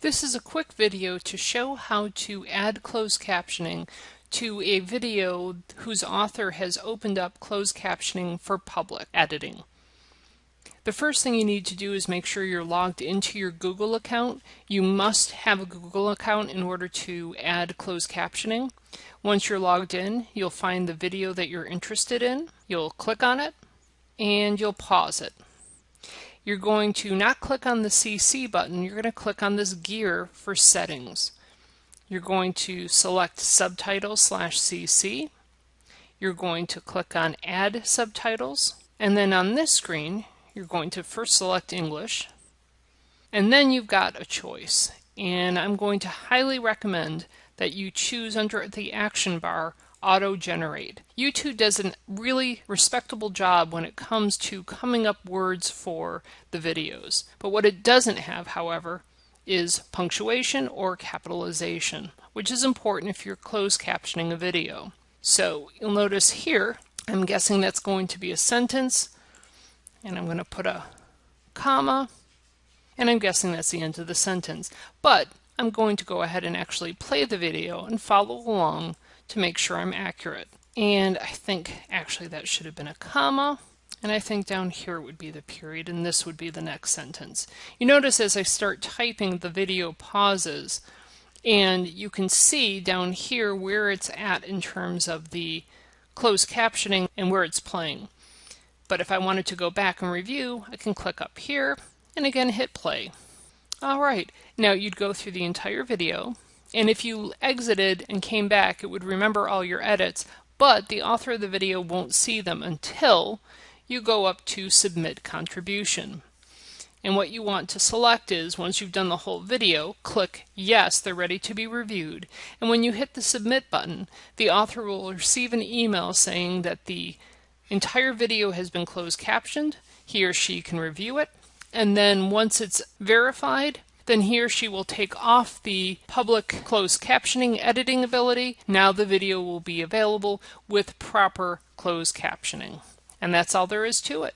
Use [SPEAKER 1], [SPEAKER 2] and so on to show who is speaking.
[SPEAKER 1] This is a quick video to show how to add closed captioning to a video whose author has opened up closed captioning for public editing. The first thing you need to do is make sure you're logged into your Google account. You must have a Google account in order to add closed captioning. Once you're logged in, you'll find the video that you're interested in. You'll click on it and you'll pause it you're going to not click on the CC button, you're going to click on this gear for settings. You're going to select subtitles slash CC. You're going to click on add subtitles. And then on this screen, you're going to first select English. And then you've got a choice. And I'm going to highly recommend that you choose under the action bar auto-generate. YouTube does a really respectable job when it comes to coming up words for the videos. But what it doesn't have, however, is punctuation or capitalization, which is important if you're closed captioning a video. So you'll notice here, I'm guessing that's going to be a sentence, and I'm going to put a comma, and I'm guessing that's the end of the sentence. But I'm going to go ahead and actually play the video and follow along to make sure I'm accurate. And I think actually that should have been a comma. And I think down here would be the period, and this would be the next sentence. You notice as I start typing, the video pauses, and you can see down here where it's at in terms of the closed captioning and where it's playing. But if I wanted to go back and review, I can click up here, and again hit play. All right, now you'd go through the entire video, and if you exited and came back, it would remember all your edits, but the author of the video won't see them until you go up to Submit Contribution. And what you want to select is, once you've done the whole video, click Yes, they're ready to be reviewed. And when you hit the Submit button, the author will receive an email saying that the entire video has been closed captioned. He or she can review it. And then once it's verified, then he or she will take off the public closed captioning editing ability. Now the video will be available with proper closed captioning. And that's all there is to it.